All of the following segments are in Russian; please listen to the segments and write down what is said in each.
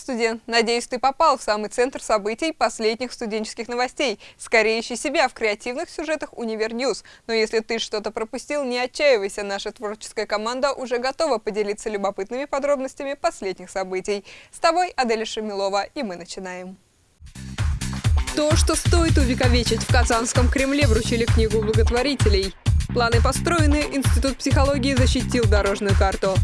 студент! Надеюсь, ты попал в самый центр событий последних студенческих новостей. Скорее ищи себя в креативных сюжетах Univer News. Но если ты что-то пропустил, не отчаивайся. Наша творческая команда уже готова поделиться любопытными подробностями последних событий. С тобой Аделя Шамилова, и мы начинаем. То, что стоит увековечить в Казанском Кремле, вручили книгу благотворителей. Планы построены, Институт психологии защитил дорожную карту.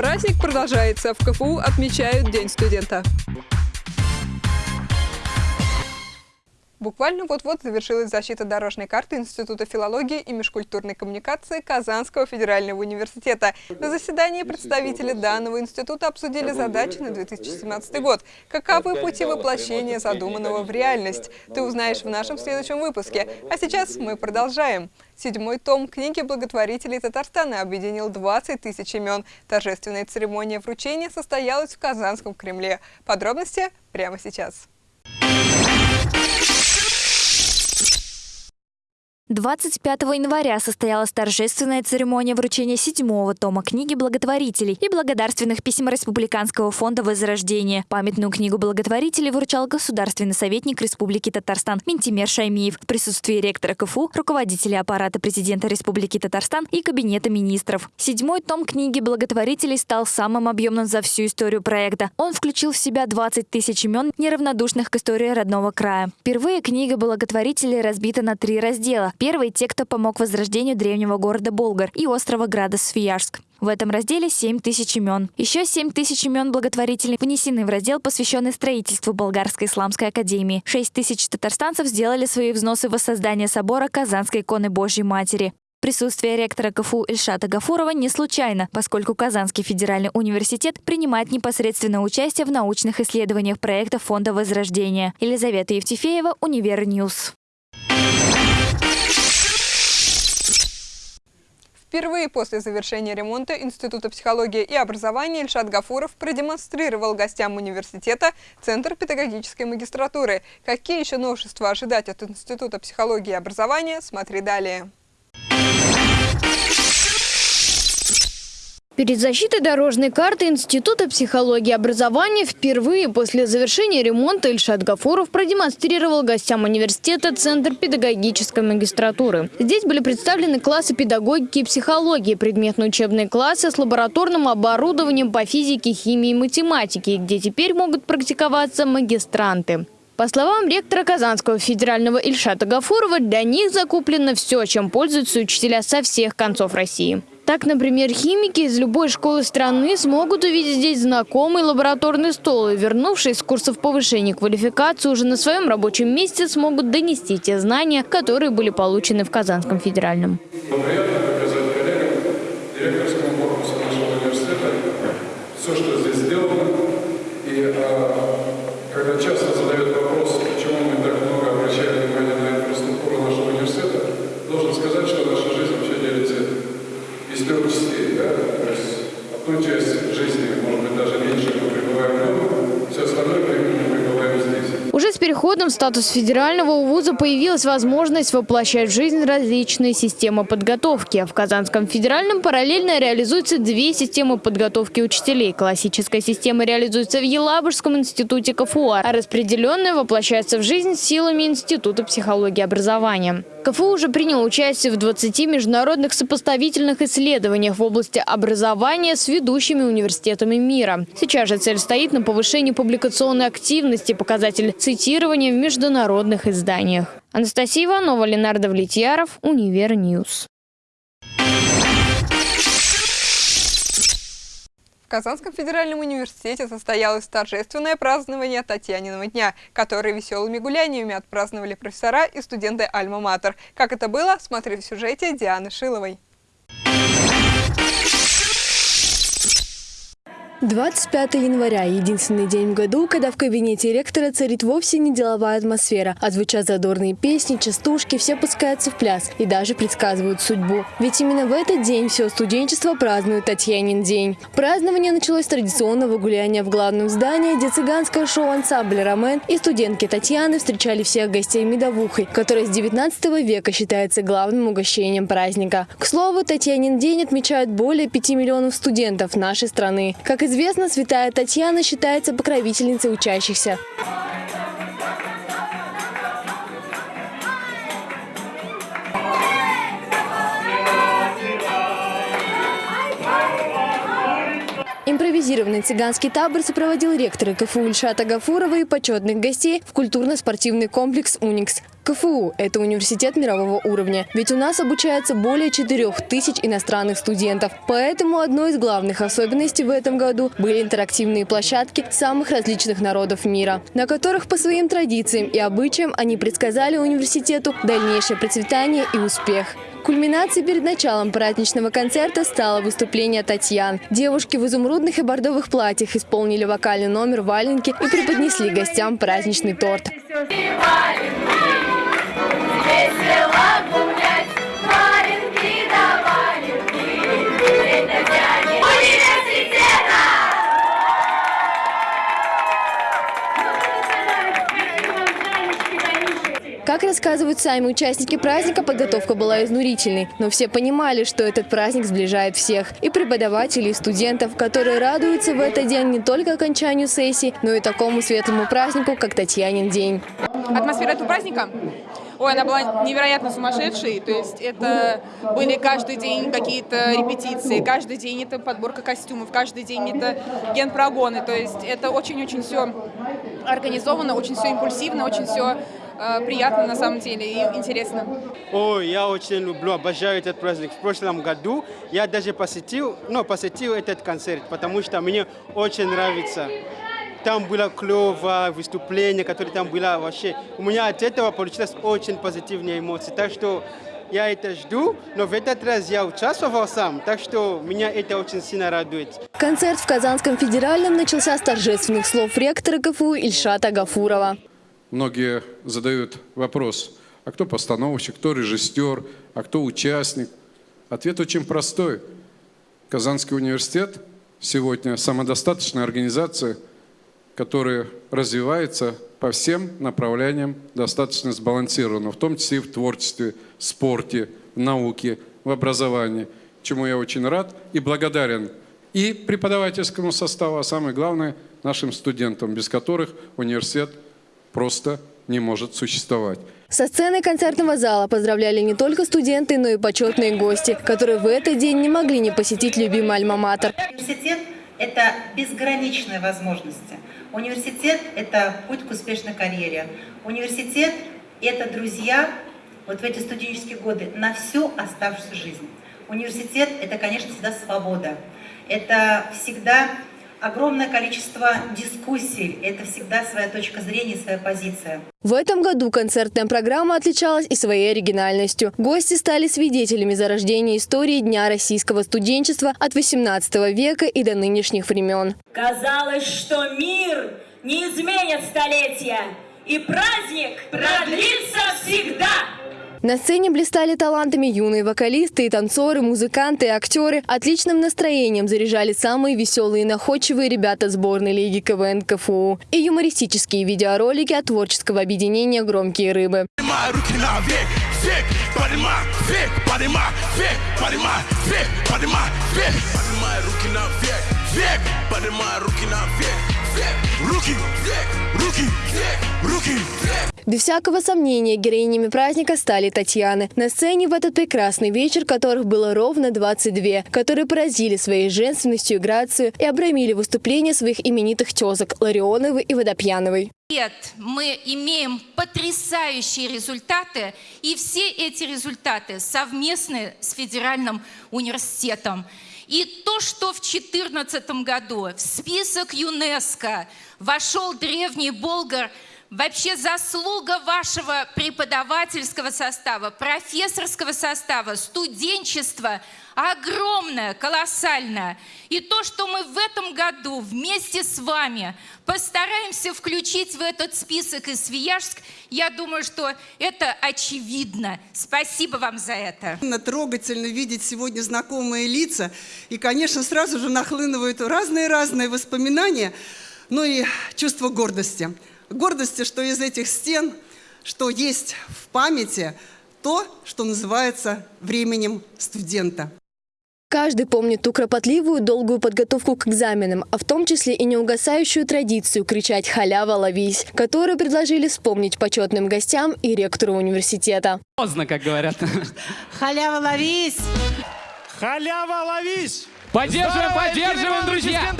Праздник продолжается. В КФУ отмечают День студента. Буквально вот-вот завершилась защита дорожной карты Института филологии и межкультурной коммуникации Казанского федерального университета. На заседании представители данного института обсудили задачи на 2017 год. Каковы пути воплощения задуманного в реальность? Ты узнаешь в нашем следующем выпуске. А сейчас мы продолжаем. Седьмой том книги благотворителей Татарстана объединил 20 тысяч имен. Торжественная церемония вручения состоялась в Казанском Кремле. Подробности прямо сейчас. 25 января состоялась торжественная церемония вручения седьмого тома книги благотворителей и благодарственных писем Республиканского фонда Возрождения. Памятную книгу благотворителей вручал государственный советник Республики Татарстан Ментимер Шаймиев в присутствии ректора КФУ, руководителя аппарата президента Республики Татарстан и Кабинета министров. Седьмой том книги благотворителей стал самым объемным за всю историю проекта. Он включил в себя 20 тысяч имен, неравнодушных к истории родного края. Впервые книга благотворителей разбита на три раздела Первый – те, кто помог возрождению древнего города Болгар и острова Града Свияжск. В этом разделе 7 тысяч имен. Еще 7 тысяч имен благотворителей внесены в раздел, посвященный строительству Болгарской исламской академии. 6 тысяч татарстанцев сделали свои взносы в воссоздание собора Казанской иконы Божьей Матери. Присутствие ректора КФУ Ильшата Гафурова не случайно, поскольку Казанский федеральный университет принимает непосредственное участие в научных исследованиях проекта Фонда Возрождения. Елизавета Евтефеева, Univer News. Впервые после завершения ремонта Института психологии и образования Ильшат Гафуров продемонстрировал гостям университета Центр педагогической магистратуры. Какие еще новшества ожидать от Института психологии и образования, смотри далее. Перед защитой дорожной карты Института психологии и образования впервые после завершения ремонта Ильшат Гафуров продемонстрировал гостям университета Центр педагогической магистратуры. Здесь были представлены классы педагогики и психологии, предметно-учебные классы с лабораторным оборудованием по физике, химии и математике, где теперь могут практиковаться магистранты. По словам ректора Казанского федерального Ильшата Гафурова, для них закуплено все, чем пользуются учителя со всех концов России. Так, например, химики из любой школы страны смогут увидеть здесь знакомый лабораторный стол и, вернувшись с курсов повышения квалификации, уже на своем рабочем месте смогут донести те знания, которые были получены в Казанском федеральном. Приятно показать коллегам, директорскому корпусу нашего университета все, что здесь сделано. И а, когда часто задают вопрос, почему мы так много обращаем внимание на инфраструктуру нашего университета, должен сказать, что наша жизнь вообще делится из трех частей. Да? То есть одну часть жизни, может быть, даже меньше мы пребываем дома, все остальное время мы пребываем здесь. Уже с переходом в статус федерального у вуза появилась возможность воплощать в жизнь различные системы подготовки. В Казанском федеральном параллельно реализуются две системы подготовки учителей. Классическая система реализуется в Елабужском институте КФУ, а распределенная воплощается в жизнь силами Института психологии и образования. КФУ уже принял участие в 20 международных сопоставительных исследованиях в области образования с ведущими университетами мира. Сейчас же цель стоит на повышении публикационной активности, показатель цитирования в международных изданиях. Анастасия Иванова, Ленардо Влетьяров, Univer News. Казанском федеральном университете состоялось торжественное празднование Татьяниного дня, которое веселыми гуляниями отпраздновали профессора и студенты Альма-Матер. Как это было, смотри в сюжете Дианы Шиловой. 25 января – единственный день в году, когда в кабинете ректора царит вовсе не деловая атмосфера, а звучат задорные песни, частушки, все пускаются в пляс и даже предсказывают судьбу. Ведь именно в этот день все студенчество празднует Татьянин день. Празднование началось с традиционного гуляния в главном здании, где цыганское шоу-ансамбль «Ромен» и студентки Татьяны встречали всех гостей медовухой, которая с 19 века считается главным угощением праздника. К слову, Татьянин день отмечают более 5 миллионов студентов нашей страны. Как известно, святая Татьяна считается покровительницей учащихся. Импровизированный цыганский табор сопроводил ректора КФУ Ильшата Гафурова и почетных гостей в культурно-спортивный комплекс «Уникс». КФУ – это университет мирового уровня, ведь у нас обучается более 4 тысяч иностранных студентов. Поэтому одной из главных особенностей в этом году были интерактивные площадки самых различных народов мира, на которых по своим традициям и обычаям они предсказали университету дальнейшее процветание и успех. Кульминацией перед началом праздничного концерта стало выступление Татьян. Девушки в изумрудных и бордовых платьях исполнили вокальный номер «Валенки» и преподнесли гостям праздничный торт. Как рассказывают сами участники праздника, подготовка была изнурительной. Но все понимали, что этот праздник сближает всех. И преподавателей, и студентов, которые радуются в этот день не только окончанию сессии, но и такому светлому празднику, как Татьянин день. Атмосфера этого праздника Ой, она была невероятно сумасшедшей, то есть это были каждый день какие-то репетиции, каждый день это подборка костюмов, каждый день это генпрогоны, то есть это очень-очень все организовано, очень все импульсивно, очень все приятно на самом деле и интересно. Ой, я очень люблю, обожаю этот праздник. В прошлом году я даже посетил, ну, посетил этот концерт, потому что мне очень нравится. Там было клево, выступление, которое там было вообще. У меня от этого получилось очень позитивные эмоции. Так что я это жду, но в этот раз я участвовал сам, так что меня это очень сильно радует. Концерт в Казанском федеральном начался с торжественных слов ректора КФУ Ильшата Гафурова. Многие задают вопрос, а кто постановщик, кто режиссер, а кто участник? Ответ очень простой. Казанский университет сегодня самодостаточная организация – который развивается по всем направлениям достаточно сбалансированно, в том числе и в творчестве, спорте, науке, в образовании, чему я очень рад и благодарен и преподавательскому составу, а самое главное нашим студентам, без которых университет просто не может существовать. Со сцены концертного зала поздравляли не только студенты, но и почетные гости, которые в этот день не могли не посетить любимый альма-матер. Университет – это безграничные возможности. Университет – это путь к успешной карьере. Университет – это друзья вот в эти студенческие годы на всю оставшуюся жизнь. Университет – это, конечно, всегда свобода. Это всегда огромное количество дискуссий. Это всегда своя точка зрения, своя позиция. В этом году концертная программа отличалась и своей оригинальностью. Гости стали свидетелями зарождения истории Дня российского студенчества от 18 века и до нынешних времен. Казалось, что мир не изменит столетия, и праздник продлится всегда. На сцене блистали талантами юные вокалисты и танцоры, музыканты и актеры. Отличным настроением заряжали самые веселые и находчивые ребята сборной лиги КВН КФУ. И юмористические видеоролики от творческого объединения «Громкие рыбы». Руки, руки, руки. Без всякого сомнения, героинями праздника стали Татьяны. На сцене в этот прекрасный вечер, которых было ровно 22, которые поразили своей женственностью и грацией и обрамили выступления своих именитых тезок Ларионовой и Водопьяновой. Нет, мы имеем потрясающие результаты, и все эти результаты совместны с Федеральным университетом. И то, что в 2014 году в список ЮНЕСКО вошел древний Болгар – Вообще заслуга вашего преподавательского состава, профессорского состава, студенчества огромная, колоссальная. И то, что мы в этом году вместе с вами постараемся включить в этот список и Свияжск, я думаю, что это очевидно. Спасибо вам за это. Трогательно видеть сегодня знакомые лица. И, конечно, сразу же нахлынывают разные-разные воспоминания, но и чувство гордости гордости, что из этих стен, что есть в памяти то, что называется временем студента. Каждый помнит ту кропотливую, долгую подготовку к экзаменам, а в том числе и неугасающую традицию кричать «Халява, ловись!», которую предложили вспомнить почетным гостям и ректору университета. Поздно, как говорят. Халява, ловись! Халява, ловись! Поддерживаем, поддерживаем, друзья!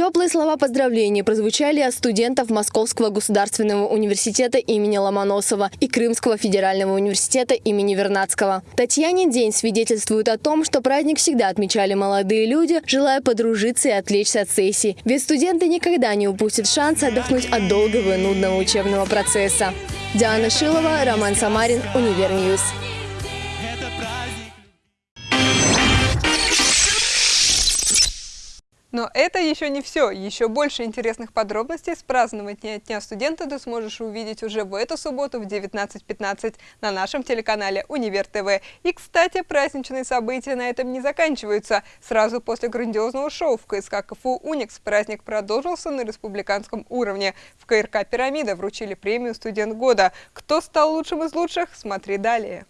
Теплые слова поздравления прозвучали от студентов Московского государственного университета имени Ломоносова и Крымского федерального университета имени Вернадского. Татьяне день свидетельствует о том, что праздник всегда отмечали молодые люди, желая подружиться и отвлечься от сессий. Ведь студенты никогда не упустят шанс отдохнуть от долгого и нудного учебного процесса. Диана Шилова, Роман Самарин, Univer News. Но это еще не все. Еще больше интересных подробностей с празднования Дня студента ты сможешь увидеть уже в эту субботу в 19.15 на нашем телеканале Универ ТВ. И, кстати, праздничные события на этом не заканчиваются. Сразу после грандиозного шоу в КСК КФУ «Уникс» праздник продолжился на республиканском уровне. В КРК «Пирамида» вручили премию «Студент года». Кто стал лучшим из лучших, смотри далее.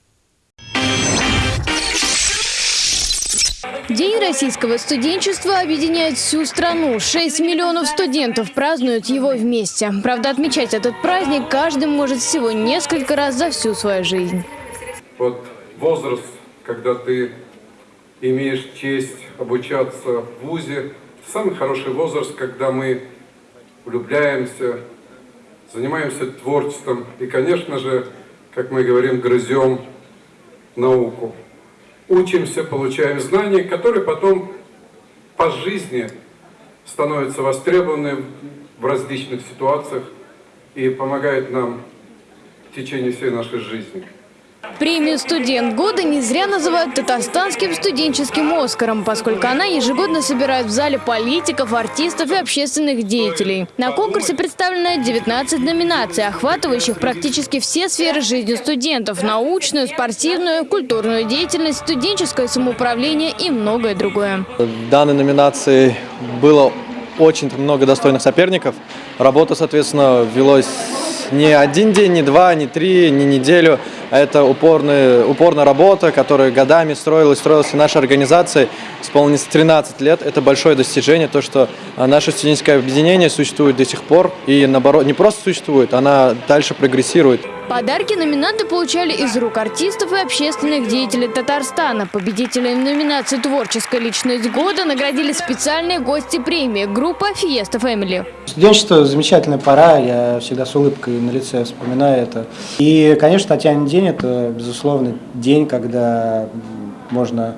День российского студенчества объединяет всю страну. 6 миллионов студентов празднуют его вместе. Правда, отмечать этот праздник каждый может всего несколько раз за всю свою жизнь. Вот возраст, когда ты имеешь честь обучаться в ВУЗе, самый хороший возраст, когда мы влюбляемся, занимаемся творчеством и, конечно же, как мы говорим, грызем науку учимся, получаем знания, которые потом по жизни становятся востребованы в различных ситуациях и помогают нам в течение всей нашей жизни. Премию «Студент года» не зря называют татарстанским студенческим «Оскаром», поскольку она ежегодно собирает в зале политиков, артистов и общественных деятелей. На конкурсе представлено 19 номинаций, охватывающих практически все сферы жизни студентов – научную, спортивную, культурную деятельность, студенческое самоуправление и многое другое. В данной номинации было очень много достойных соперников. Работа, соответственно, велась не один день, не два, не три, не неделю. Это упорная, упорная работа, которая годами строилась, строилась наша организация. Исполнилось 13 лет. Это большое достижение, то, что а, наше студенческое объединение существует до сих пор. И наоборот, не просто существует, она дальше прогрессирует. Подарки номинанты получали из рук артистов и общественных деятелей Татарстана. Победителей номинации «Творческая личность года» наградили специальные гости премии группа «Фиеста Фэмили». Студенчество – замечательная пора, я всегда с улыбкой на лице вспоминаю это. И, конечно, Татьянин день – это, безусловно, день, когда можно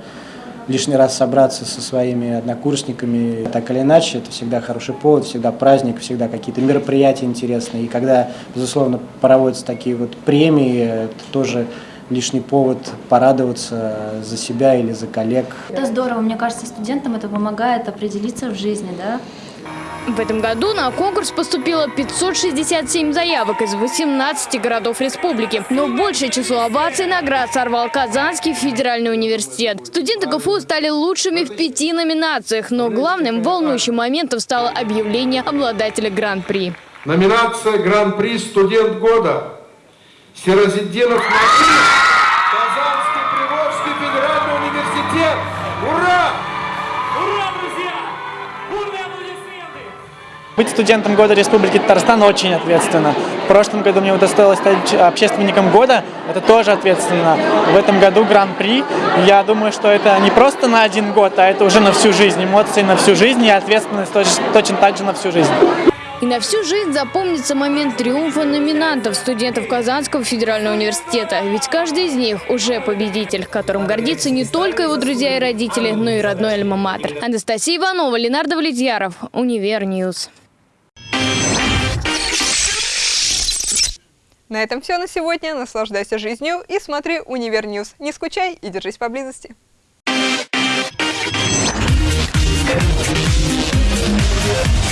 лишний раз собраться со своими однокурсниками, так или иначе, это всегда хороший повод, всегда праздник, всегда какие-то мероприятия интересные. И когда, безусловно, проводятся такие вот премии, это тоже лишний повод порадоваться за себя или за коллег. Это здорово, мне кажется, студентам это помогает определиться в жизни, да, в этом году на конкурс поступило 567 заявок из 18 городов республики. Но большее число оваций наград сорвал Казанский федеральный университет. Студенты КФУ стали лучшими в пяти номинациях, но главным волнующим моментом стало объявление обладателя Гран-при. Номинация Гран-при «Студент года» Сирозиддинов Максим, Казанский Приволжский федеральный университет. Ура! Быть студентом года Республики Татарстан очень ответственно. В прошлом году мне удостоилось стать общественником года, это тоже ответственно. В этом году гран-при. Я думаю, что это не просто на один год, а это уже на всю жизнь. Эмоции на всю жизнь и ответственность точно так же на всю жизнь. И на всю жизнь запомнится момент триумфа номинантов, студентов Казанского федерального университета. Ведь каждый из них уже победитель, которым гордится не только его друзья и родители, но и родной альма-матер. Анастасия Иванова, Ленар Давлетьяров, Univer News. На этом все на сегодня. Наслаждайся жизнью и смотри Univer News. Не скучай и держись поблизости. Yeah.